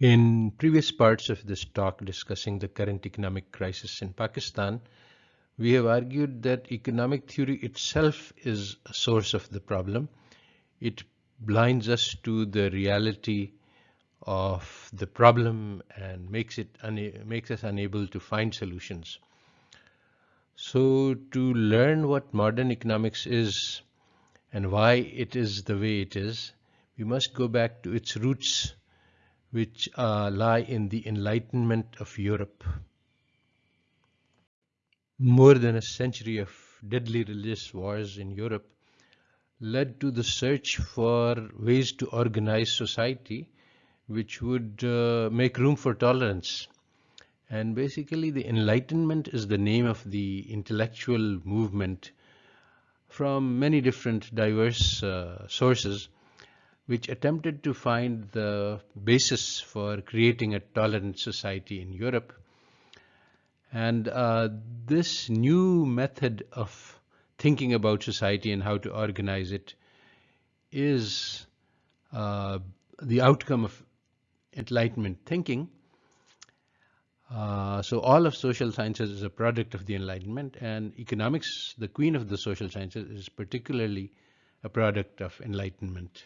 In previous parts of this talk discussing the current economic crisis in Pakistan, we have argued that economic theory itself is a source of the problem. It blinds us to the reality of the problem and makes us unable to find solutions. So to learn what modern economics is and why it is the way it is, we must go back to its roots which uh, lie in the Enlightenment of Europe. More than a century of deadly religious wars in Europe led to the search for ways to organize society which would uh, make room for tolerance. And basically the Enlightenment is the name of the intellectual movement from many different diverse uh, sources which attempted to find the basis for creating a tolerant society in Europe. And uh, this new method of thinking about society and how to organize it is uh, the outcome of Enlightenment thinking. Uh, so all of social sciences is a product of the Enlightenment, and economics, the queen of the social sciences, is particularly a product of Enlightenment.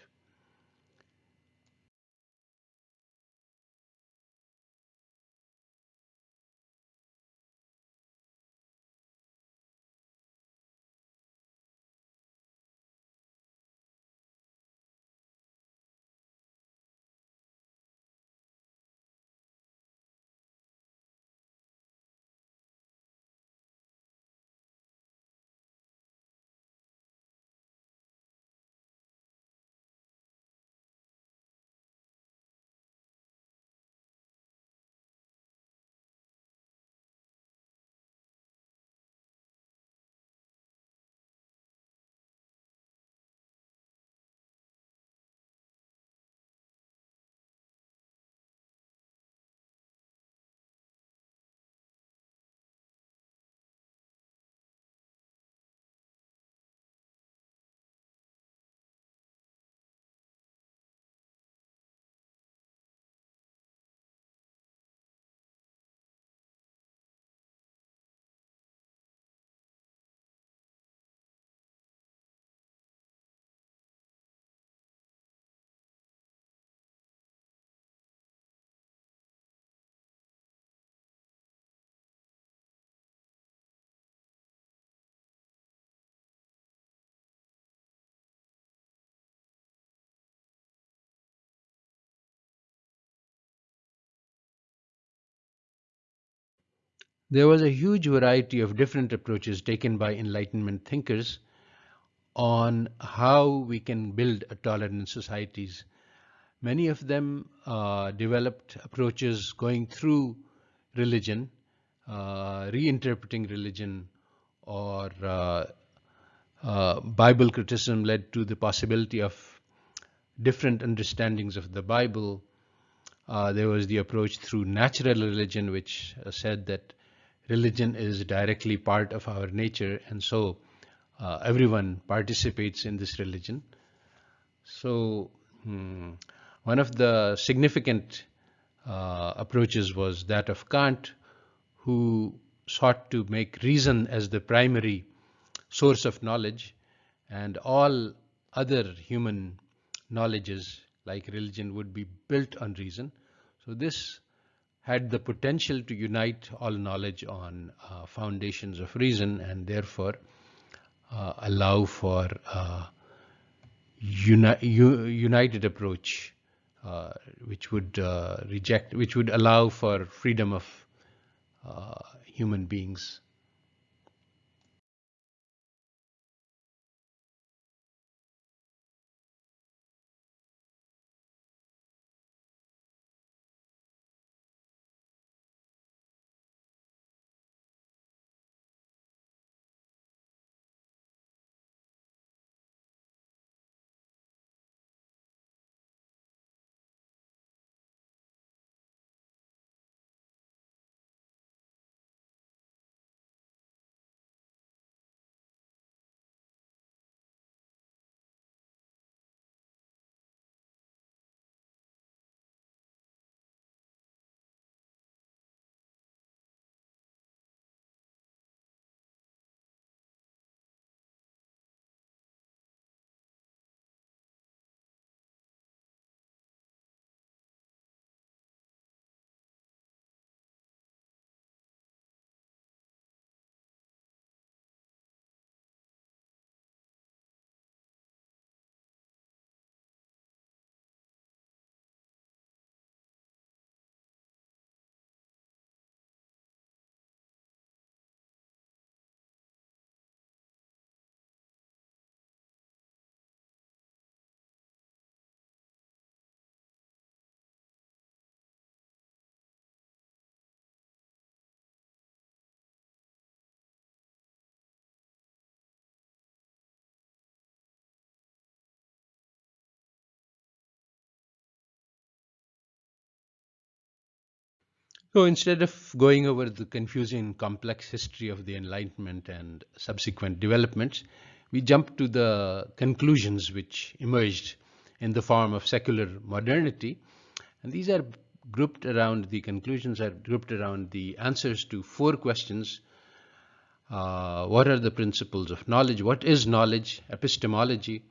There was a huge variety of different approaches taken by Enlightenment thinkers on how we can build a tolerant societies. Many of them uh, developed approaches going through religion, uh, reinterpreting religion, or uh, Bible criticism led to the possibility of different understandings of the Bible. There was the approach through natural religion, which said that Religion is directly part of our nature, and so uh, everyone participates in this religion. So hmm, one of the significant uh, approaches was that of Kant, who sought to make reason as the primary source of knowledge, and all other human knowledges like religion would be built on reason. So this had the potential to unite all knowledge on uh, foundations of reason, and therefore uh, allow for uh, united approach, which would allow for freedom of human beings So instead of going over the confusing complex history of the Enlightenment and subsequent developments, we jump to the conclusions which emerged in the form of secular modernity. And these are grouped around, the conclusions are grouped around the answers to four questions. Uh, what are the principles of knowledge? What is knowledge? Epistemology?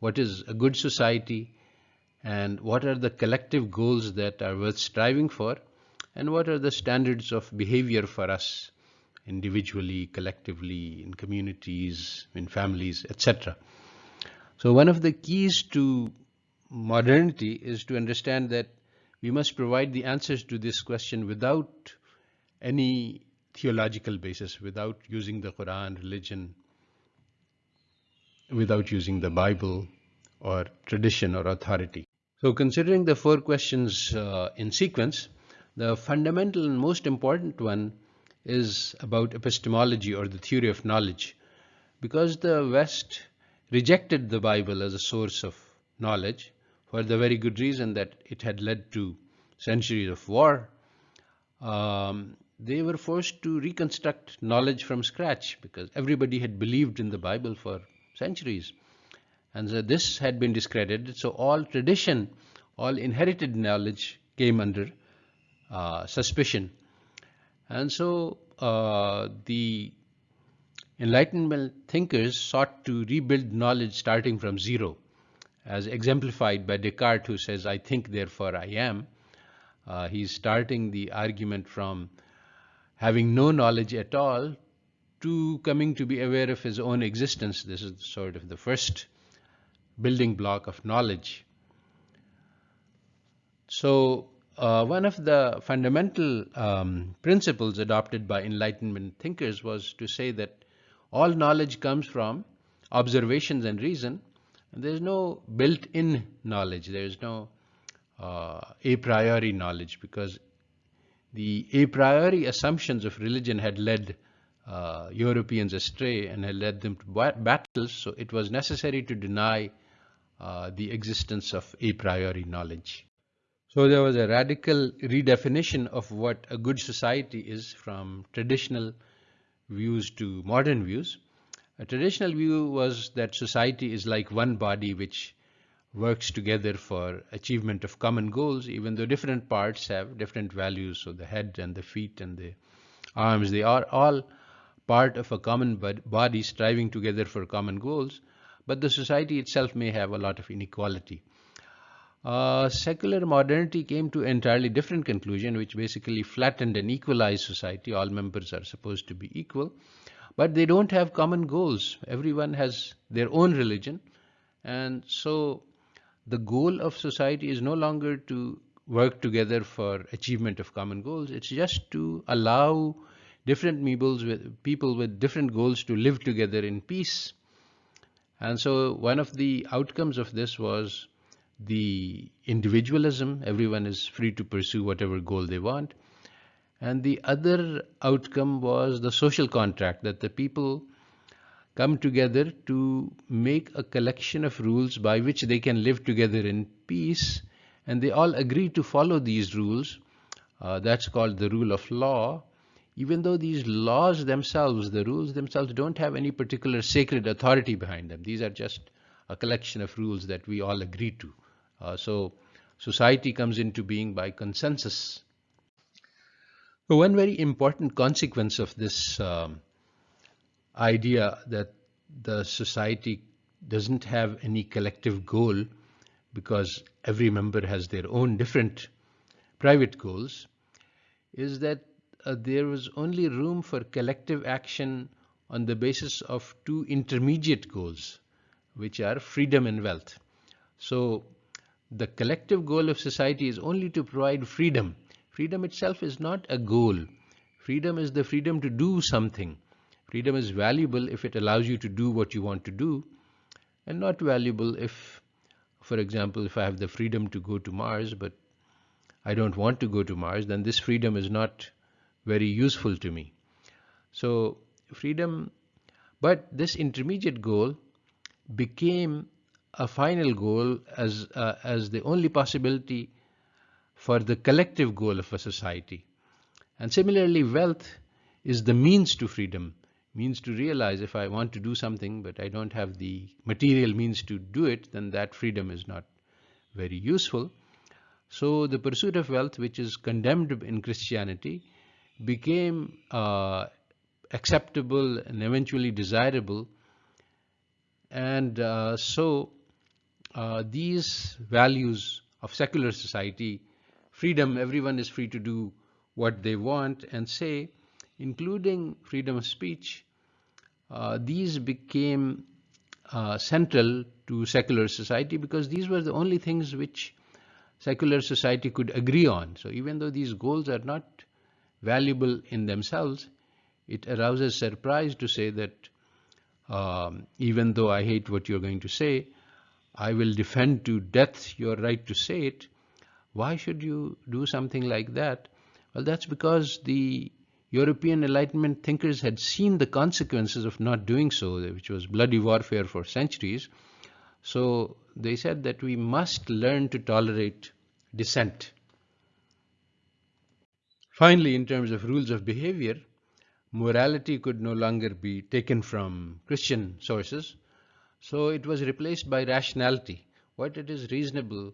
What is a good society? And what are the collective goals that are worth striving for? and what are the standards of behavior for us individually, collectively, in communities, in families, etc. So one of the keys to modernity is to understand that we must provide the answers to this question without any theological basis, without using the Quran, religion, without using the Bible or tradition or authority. So considering the four questions uh, in sequence, the fundamental and most important one is about epistemology, or the theory of knowledge, because the West rejected the Bible as a source of knowledge for the very good reason that it had led to centuries of war. Um, they were forced to reconstruct knowledge from scratch because everybody had believed in the Bible for centuries, and so this had been discredited. So all tradition, all inherited knowledge came under uh, suspicion. And so uh, the Enlightenment thinkers sought to rebuild knowledge starting from zero, as exemplified by Descartes, who says, "I think, therefore I am." Uh, he's starting the argument from having no knowledge at all to coming to be aware of his own existence. This is sort of the first building block of knowledge. So uh, one of the fundamental um, principles adopted by Enlightenment thinkers was to say that all knowledge comes from observations and reason. There is no built-in knowledge. There is no uh, a priori knowledge, because the a priori assumptions of religion had led uh, Europeans astray and had led them to battles. So it was necessary to deny the existence of a priori knowledge. So there was a radical redefinition of what a good society is from traditional views to modern views. A traditional view was that society is like one body which works together for achievement of common goals, even though different parts have different values. So the head and the feet and the arms, they are all part of a common body striving together for common goals, but the society itself may have a lot of inequality. Secular modernity came to an entirely different conclusion, which basically flattened and equalized society. All members are supposed to be equal, but they don't have common goals. Everyone has their own religion, and so the goal of society is no longer to work together for achievement of common goals. It's just to allow different people with different goals to live together in peace. And so one of the outcomes of this was the individualism, everyone is free to pursue whatever goal they want. And the other outcome was the social contract, that the people come together to make a collection of rules by which they can live together in peace, and they all agree to follow these rules. Uh, that's called the rule of law, even though these laws themselves, the rules themselves, don't have any particular sacred authority behind them. These are just a collection of rules that we all agree to. Uh, so society comes into being by consensus. One very important consequence of this um, idea that the society doesn't have any collective goal because every member has their own different private goals is that uh, there was only room for collective action on the basis of two intermediate goals, which are freedom and wealth. So the collective goal of society is only to provide freedom. Freedom itself is not a goal. Freedom is the freedom to do something. Freedom is valuable if it allows you to do what you want to do, and not valuable if, for example, if I have the freedom to go to Mars, but I don't want to go to Mars, then this freedom is not very useful to me. So freedom, but this intermediate goal became a final goal uh, as the only possibility for the collective goal of a society. And similarly, wealth is the means to freedom, means to realize if I want to do something but I don't have the material means to do it, then that freedom is not very useful. So the pursuit of wealth, which is condemned in Christianity, became uh, acceptable and eventually desirable. And uh, so uh, these values of secular society, freedom, everyone is free to do what they want and say, including freedom of speech, uh, these became uh, central to secular society because these were the only things which secular society could agree on. So even though these goals are not valuable in themselves, it arouses surprise to say that um, even though I hate what you're going to say, I will defend to death your right to say it. Why should you do something like that? Well, that's because the European Enlightenment thinkers had seen the consequences of not doing so, which was bloody warfare for centuries. So they said that we must learn to tolerate dissent. Finally, in terms of rules of behavior, morality could no longer be taken from Christian sources. So it was replaced by rationality. What it is reasonable,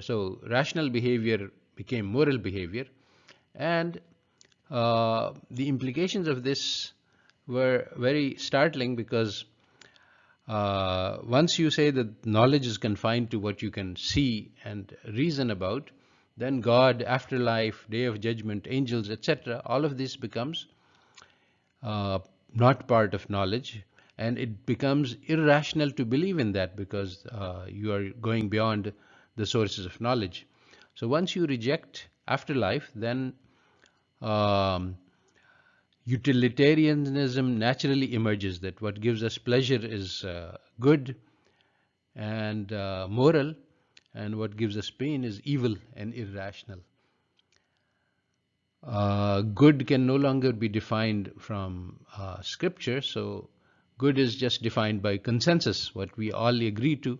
so rational behavior became moral behavior, and uh, the implications of this were very startling, because uh, once you say that knowledge is confined to what you can see and reason about, then God, afterlife, day of judgment, angels, etc., all of this becomes uh, not part of knowledge, and it becomes irrational to believe in that because uh, you are going beyond the sources of knowledge. So once you reject afterlife, then um, utilitarianism naturally emerges, that what gives us pleasure is uh, good and uh, moral, and what gives us pain is evil and irrational. Good can no longer be defined from scripture, so Good is just defined by consensus. What we all agree to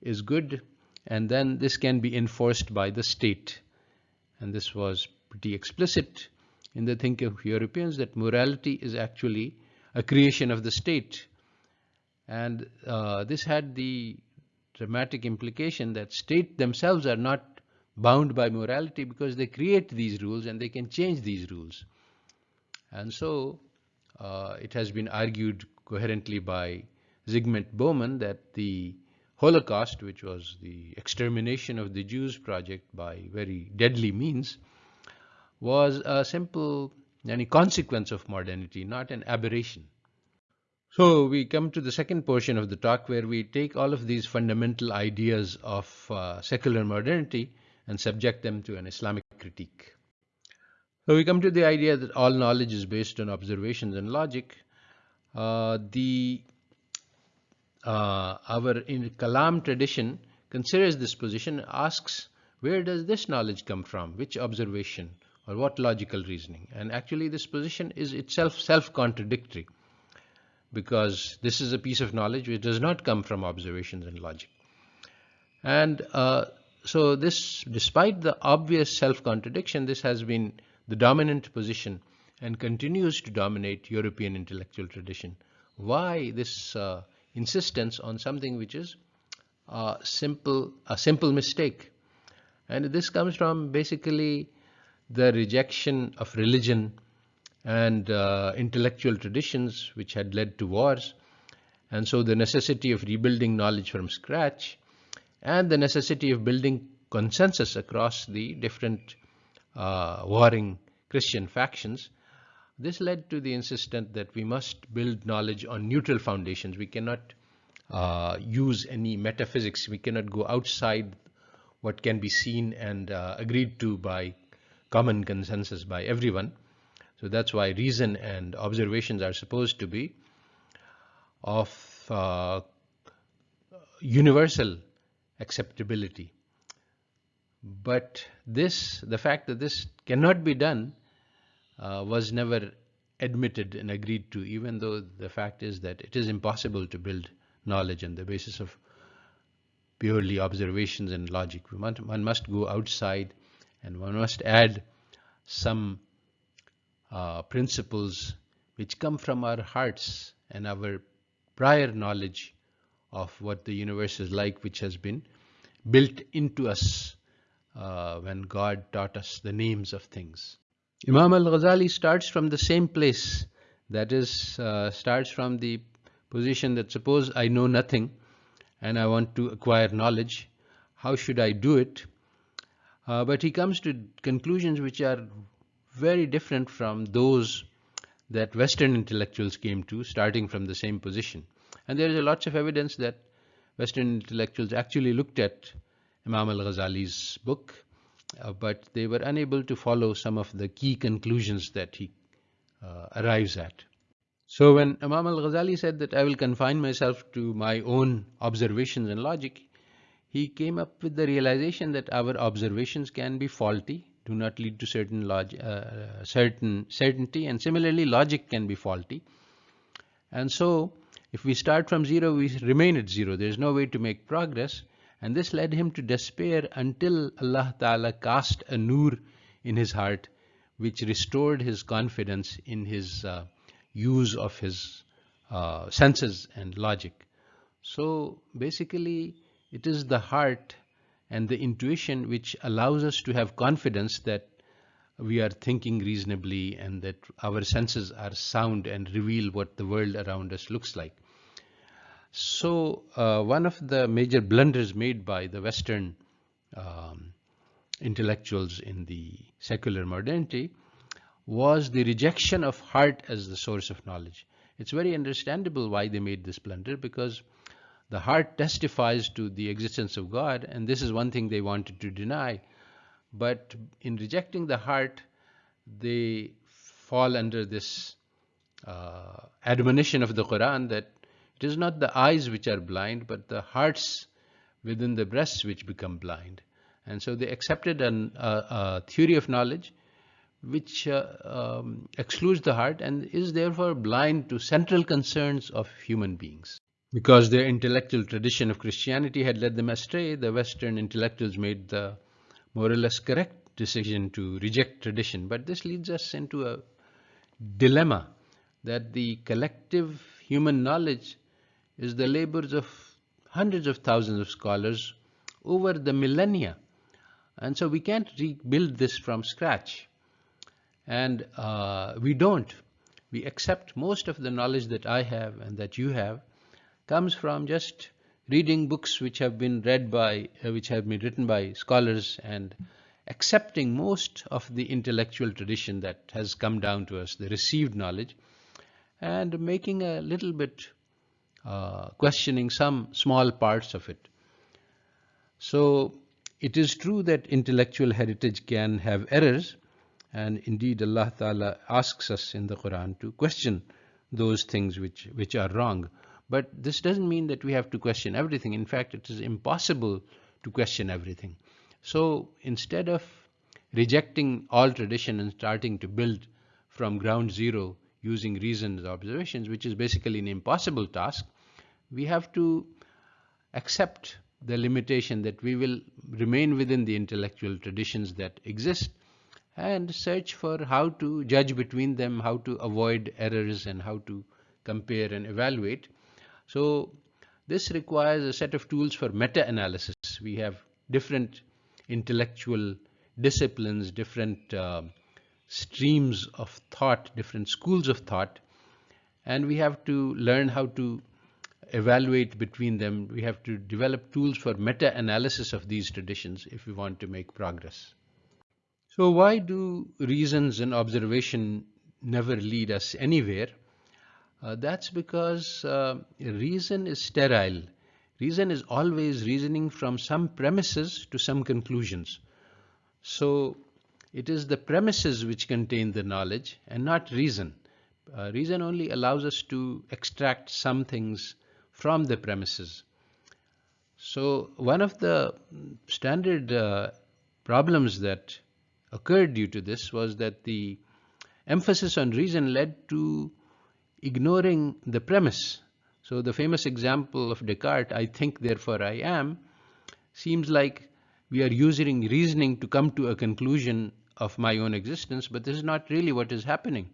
is good, and then this can be enforced by the state. And this was pretty explicit in the thinking of Europeans, that morality is actually a creation of the state. And uh, this had the dramatic implication that states themselves are not bound by morality, because they create these rules and they can change these rules. And so uh, it has been argued coherently by Zygmunt Bauman that the Holocaust, which was the extermination of the Jews project by very deadly means, was a simple consequence of modernity, not an aberration. So we come to the second portion of the talk where we take all of these fundamental ideas of uh, secular modernity and subject them to an Islamic critique. So we come to the idea that all knowledge is based on observations and logic, uh, uh, our in Kalam tradition considers this position, asks where does this knowledge come from, which observation or what logical reasoning, and actually this position is itself self-contradictory, because this is a piece of knowledge which does not come from observations and logic. And uh, so this, despite the obvious self-contradiction, this has been the dominant position and continues to dominate European intellectual tradition. Why this uh, insistence on something which is uh, a simple mistake? And this comes from basically the rejection of religion and uh, intellectual traditions which had led to wars, and so the necessity of rebuilding knowledge from scratch and the necessity of building consensus across the different warring Christian factions this led to the insistence that we must build knowledge on neutral foundations. We cannot uh, use any metaphysics. We cannot go outside what can be seen and uh, agreed to by common consensus by everyone. So that's why reason and observations are supposed to be of uh, universal acceptability. But the fact that this cannot be done uh, was never admitted and agreed to, even though the fact is that it is impossible to build knowledge on the basis of purely observations and logic. One must go outside and one must add some uh, principles which come from our hearts and our prior knowledge of what the universe is like, which has been built into us uh, when God taught us the names of things. Imam al-Ghazali starts from the same place, that is uh, starts from the position that suppose I know nothing and I want to acquire knowledge, how should I do it? Uh, but he comes to conclusions which are very different from those that Western intellectuals came to, starting from the same position. And there is lots of evidence that Western intellectuals actually looked at Imam al-Ghazali's book uh, but they were unable to follow some of the key conclusions that he uh, arrives at. So when Imam al-Ghazali said that I will confine myself to my own observations and logic, he came up with the realization that our observations can be faulty, do not lead to certain uh, certainty, and similarly logic can be faulty. And so if we start from zero, we remain at zero. There is no way to make progress. And this led him to despair until Allah Ta'ala cast a nur in his heart, which restored his confidence in his uh, use of his uh, senses and logic. So basically, it is the heart and the intuition which allows us to have confidence that we are thinking reasonably and that our senses are sound and reveal what the world around us looks like. So uh, one of the major blunders made by the Western um, intellectuals in the secular modernity was the rejection of heart as the source of knowledge. It's very understandable why they made this blunder, because the heart testifies to the existence of God, and this is one thing they wanted to deny. But in rejecting the heart, they fall under this uh, admonition of the Quran that it is not the eyes which are blind, but the hearts within the breasts which become blind. And so they accepted a theory of knowledge which uh, um, excludes the heart and is therefore blind to central concerns of human beings. Because their intellectual tradition of Christianity had led them astray, the Western intellectuals made the more or less correct decision to reject tradition. But this leads us into a dilemma that the collective human knowledge is the labors of hundreds of thousands of scholars over the millennia. And so we can't rebuild this from scratch. And uh, we don't. We accept most of the knowledge that I have and that you have comes from just reading books uh, which have been written by scholars, and accepting most of the intellectual tradition that has come down to us, the received knowledge, and making a little bit uh, questioning some small parts of it. So it is true that intellectual heritage can have errors, and indeed Allah Ta'ala asks us in the Quran to question those things which are wrong. But this doesn't mean that we have to question everything. In fact, it is impossible to question everything. So instead of rejecting all tradition and starting to build from ground zero using reason and observations, which is basically an impossible task, we have to accept the limitation that we will remain within the intellectual traditions that exist and search for how to judge between them, how to avoid errors, and how to compare and evaluate. So this requires a set of tools for meta-analysis. We have different intellectual disciplines, different uh, streams of thought, different schools of thought, and we have to learn how to evaluate between them. We have to develop tools for meta-analysis of these traditions if we want to make progress. So why do reasons and observation never lead us anywhere? Uh, that's because uh, reason is sterile. Reason is always reasoning from some premises to some conclusions. So it is the premises which contain the knowledge and not reason. Uh, reason only allows us to extract some things from the premises. So one of the standard uh, problems that occurred due to this was that the emphasis on reason led to ignoring the premise. So the famous example of Descartes, I think therefore I am, seems like we are using reasoning to come to a conclusion of my own existence, but this is not really what is happening.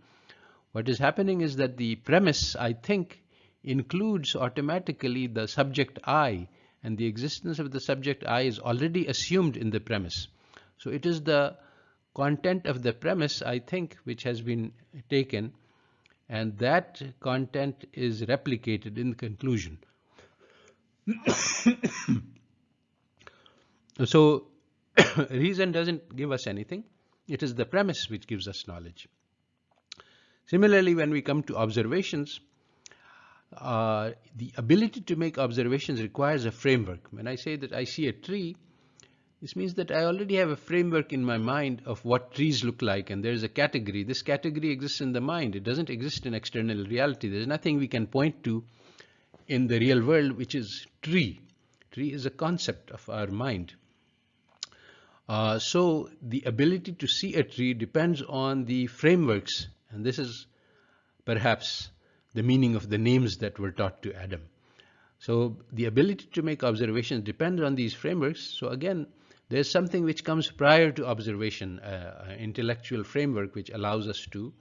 What is happening is that the premise, I think, includes automatically the subject I, and the existence of the subject I is already assumed in the premise. So it is the content of the premise, I think, which has been taken, and that content is replicated in the conclusion. So reason doesn't give us anything. It is the premise which gives us knowledge. Similarly, when we come to observations, uh, the ability to make observations requires a framework. When I say that I see a tree, this means that I already have a framework in my mind of what trees look like, and there's a category. This category exists in the mind. It doesn't exist in external reality. There's nothing we can point to in the real world which is tree. Tree is a concept of our mind. Uh, so the ability to see a tree depends on the frameworks, and this is perhaps the meaning of the names that were taught to Adam. So the ability to make observations depends on these frameworks. So again, there's something which comes prior to observation, an uh, uh, intellectual framework which allows us to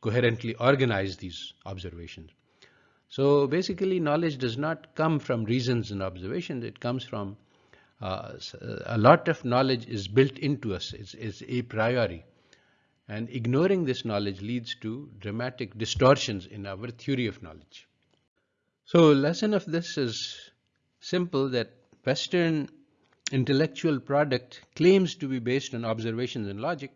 coherently organize these observations. So basically, knowledge does not come from reasons and observations. It comes from uh, a lot of knowledge is built into us. It's a priori. And ignoring this knowledge leads to dramatic distortions in our theory of knowledge. So lesson of this is simple, that Western intellectual product claims to be based on observations and logic.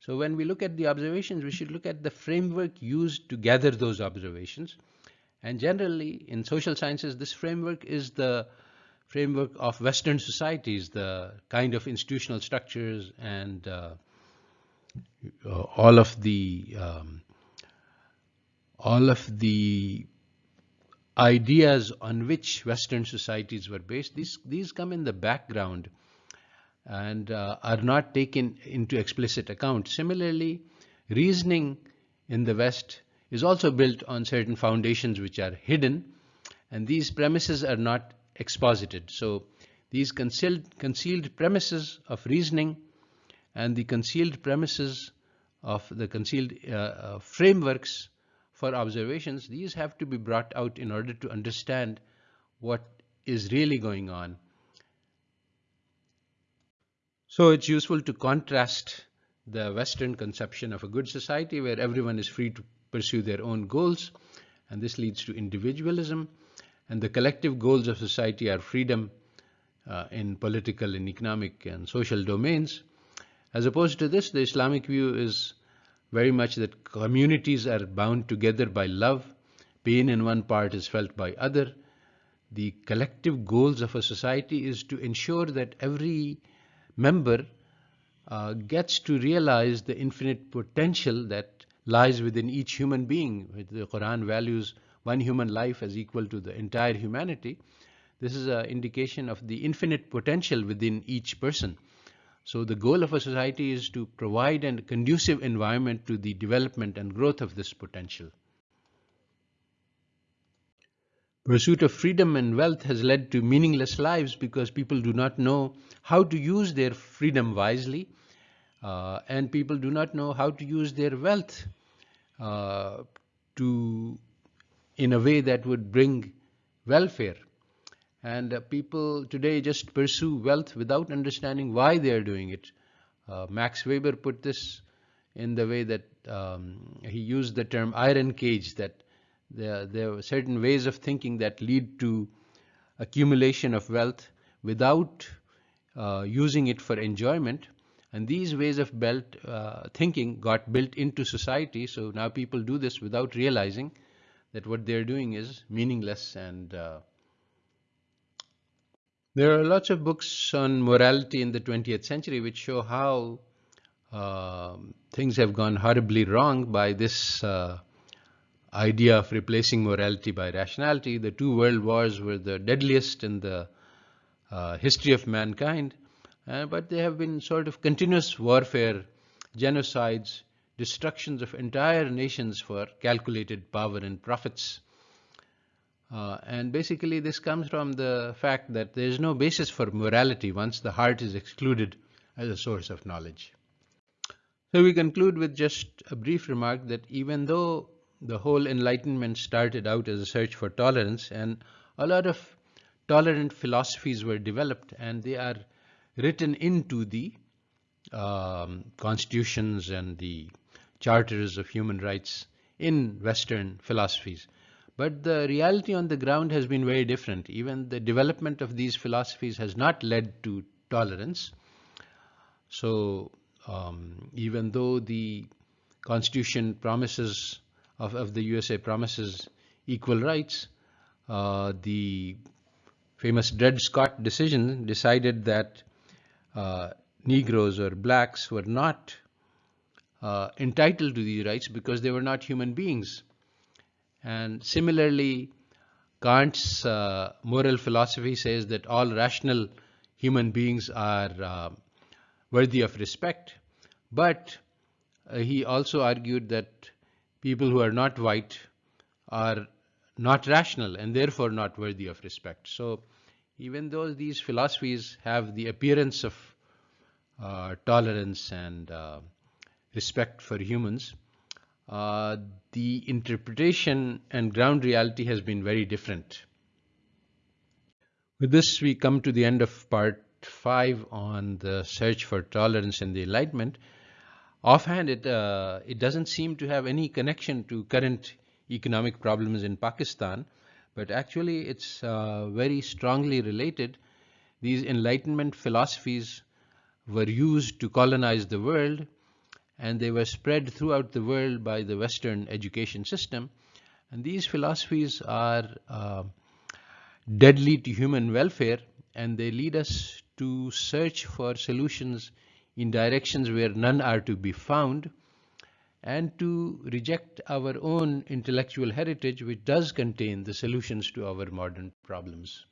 So when we look at the observations, we should look at the framework used to gather those observations. And generally in social sciences, this framework is the framework of Western societies, the kind of institutional structures and uh, um, all of the ideas on which Western societies were based, these come in the background and uh, are not taken into explicit account. Similarly, reasoning in the West is also built on certain foundations which are hidden, and these premises are not exposited. So these concealed premises of reasoning and the concealed premises of the concealed uh, uh, frameworks for observations, these have to be brought out in order to understand what is really going on. So it's useful to contrast the Western conception of a good society where everyone is free to pursue their own goals, and this leads to individualism, and the collective goals of society are freedom uh, in political and economic and social domains, as opposed to this, the Islamic view is very much that communities are bound together by love. Pain in one part is felt by other. The collective goals of a society is to ensure that every member uh, gets to realize the infinite potential that lies within each human being. The Quran values one human life as equal to the entire humanity. This is an indication of the infinite potential within each person. So the goal of a society is to provide a conducive environment to the development and growth of this potential. Pursuit of freedom and wealth has led to meaningless lives because people do not know how to use their freedom wisely, uh, and people do not know how to use their wealth uh, in a way that would bring welfare and uh, people today just pursue wealth without understanding why they are doing it. Uh, Max Weber put this in the way that um, he used the term iron cage, that there are certain ways of thinking that lead to accumulation of wealth without uh, using it for enjoyment. And these ways of thinking got built into society, so now people do this without realizing that what they're doing is meaningless and there are lots of books on morality in the 20th century which show how um, things have gone horribly wrong by this uh, idea of replacing morality by rationality. The two world wars were the deadliest in the uh, history of mankind, uh, but there have been sort of continuous warfare, genocides, destructions of entire nations for calculated power and profits. Uh, and basically this comes from the fact that there is no basis for morality once the heart is excluded as a source of knowledge. So we conclude with just a brief remark that even though the whole Enlightenment started out as a search for tolerance, and a lot of tolerant philosophies were developed, and they are written into the um, constitutions and the charters of human rights in Western philosophies. But the reality on the ground has been very different. Even the development of these philosophies has not led to tolerance. So um, even though the Constitution promises of the USA promises equal rights, uh, the famous Dred Scott decision decided that uh, Negroes or blacks were not uh, entitled to these rights because they were not human beings. And similarly, Kant's uh, moral philosophy says that all rational human beings are uh, worthy of respect, but uh, he also argued that people who are not white are not rational and therefore not worthy of respect. So even though these philosophies have the appearance of tolerance and respect for humans, uh, the interpretation and ground reality has been very different. With this, we come to the end of part 5 on the search for tolerance and the Enlightenment. Offhand, it uh, doesn't seem to have any connection to current economic problems in Pakistan, but actually it's uh, very strongly related. These Enlightenment philosophies were used to colonize the world and they were spread throughout the world by the Western education system. And these philosophies are uh, deadly to human welfare, and they lead us to search for solutions in directions where none are to be found, and to reject our own intellectual heritage, which does contain the solutions to our modern problems.